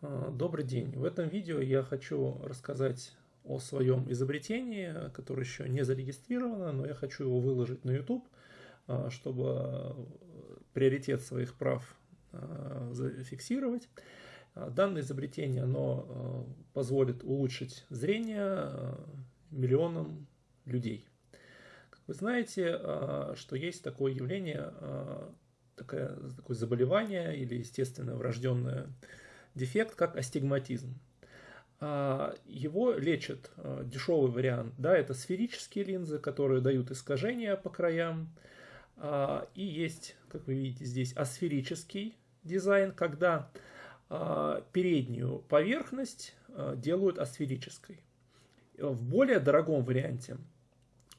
А, добрый день. В этом видео я хочу рассказать о своем изобретении, которое еще не зарегистрировано, но я хочу его выложить на YouTube, а, чтобы приоритет своих прав а, зафиксировать. Данное изобретение оно позволит улучшить зрение миллионам людей. Как вы знаете, что есть такое явление, такое, такое заболевание или естественное врожденное дефект, как астигматизм. А, его лечат а, дешевый вариант, да, это сферические линзы, которые дают искажения по краям. А, и есть, как вы видите здесь, асферический дизайн, когда переднюю поверхность делают асферической. В более дорогом варианте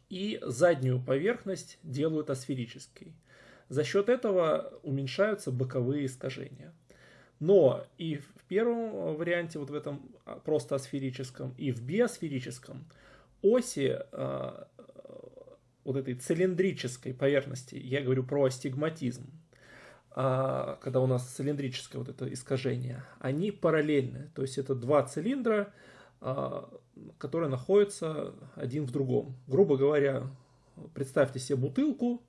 и заднюю поверхность делают асферической. За счет этого уменьшаются боковые искажения. Но и в первом варианте, вот в этом а, просто асферическом, и в биосферическом оси э, вот этой цилиндрической поверхности, я говорю про астигматизм, э, когда у нас цилиндрическое вот это искажение, они параллельны. То есть это два цилиндра, э, которые находятся один в другом. Грубо говоря, представьте себе бутылку,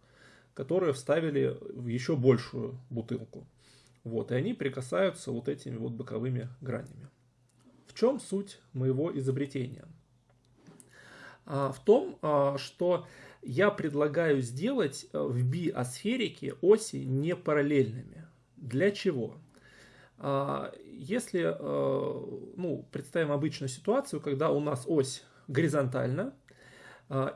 которую вставили в еще большую бутылку. Вот, и они прикасаются вот этими вот боковыми гранями. В чем суть моего изобретения? А, в том, а, что я предлагаю сделать а, в биосферике оси не параллельными. Для чего? Если ну, представим обычную ситуацию, когда у нас ось горизонтальна,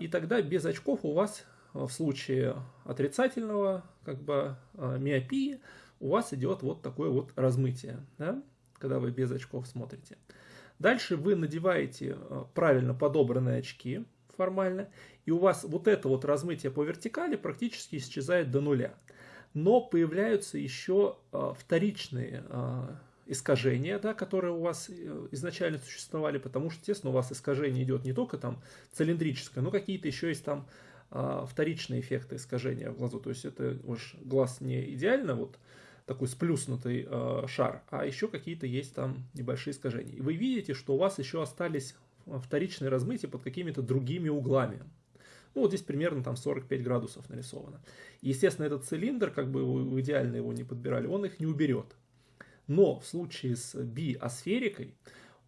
и тогда без очков у вас в случае отрицательного как бы, миопии у вас идет вот такое вот размытие, да, когда вы без очков смотрите. Дальше вы надеваете э, правильно подобранные очки формально, и у вас вот это вот размытие по вертикали практически исчезает до нуля. Но появляются еще э, вторичные э, искажения, да, которые у вас изначально существовали, потому что, естественно, у вас искажение идет не только там цилиндрическое, но какие-то еще есть там вторичные эффекты искажения в глазу. То есть это уж глаз не идеально вот такой сплюснутый э, шар, а еще какие-то есть там небольшие искажения. И вы видите, что у вас еще остались вторичные размытия под какими-то другими углами. Ну, вот здесь примерно там 45 градусов нарисовано. естественно, этот цилиндр, как бы вы идеально его не подбирали, он их не уберет. Но в случае с би-асферикой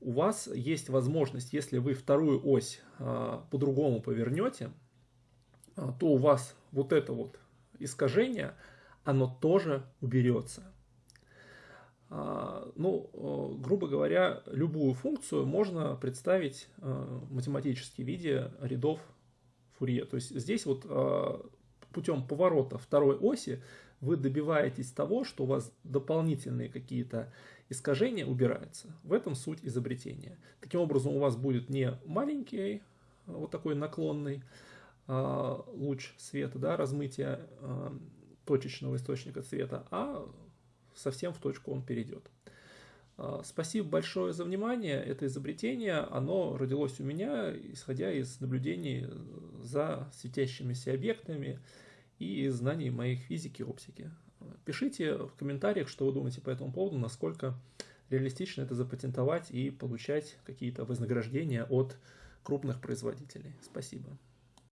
у вас есть возможность, если вы вторую ось э, по-другому повернете, э, то у вас вот это вот искажение – оно тоже уберется. А, ну, э, грубо говоря, любую функцию можно представить э, в математическом виде рядов Фурье. То есть здесь вот э, путем поворота второй оси вы добиваетесь того, что у вас дополнительные какие-то искажения убираются. В этом суть изобретения. Таким образом у вас будет не маленький вот такой наклонный луч света, да, размытие точечного источника цвета, а совсем в точку он перейдет. А, спасибо большое за внимание. Это изобретение, оно родилось у меня, исходя из наблюдений за светящимися объектами и из знаний моих физики и оптики. Пишите в комментариях, что вы думаете по этому поводу, насколько реалистично это запатентовать и получать какие-то вознаграждения от крупных производителей. Спасибо.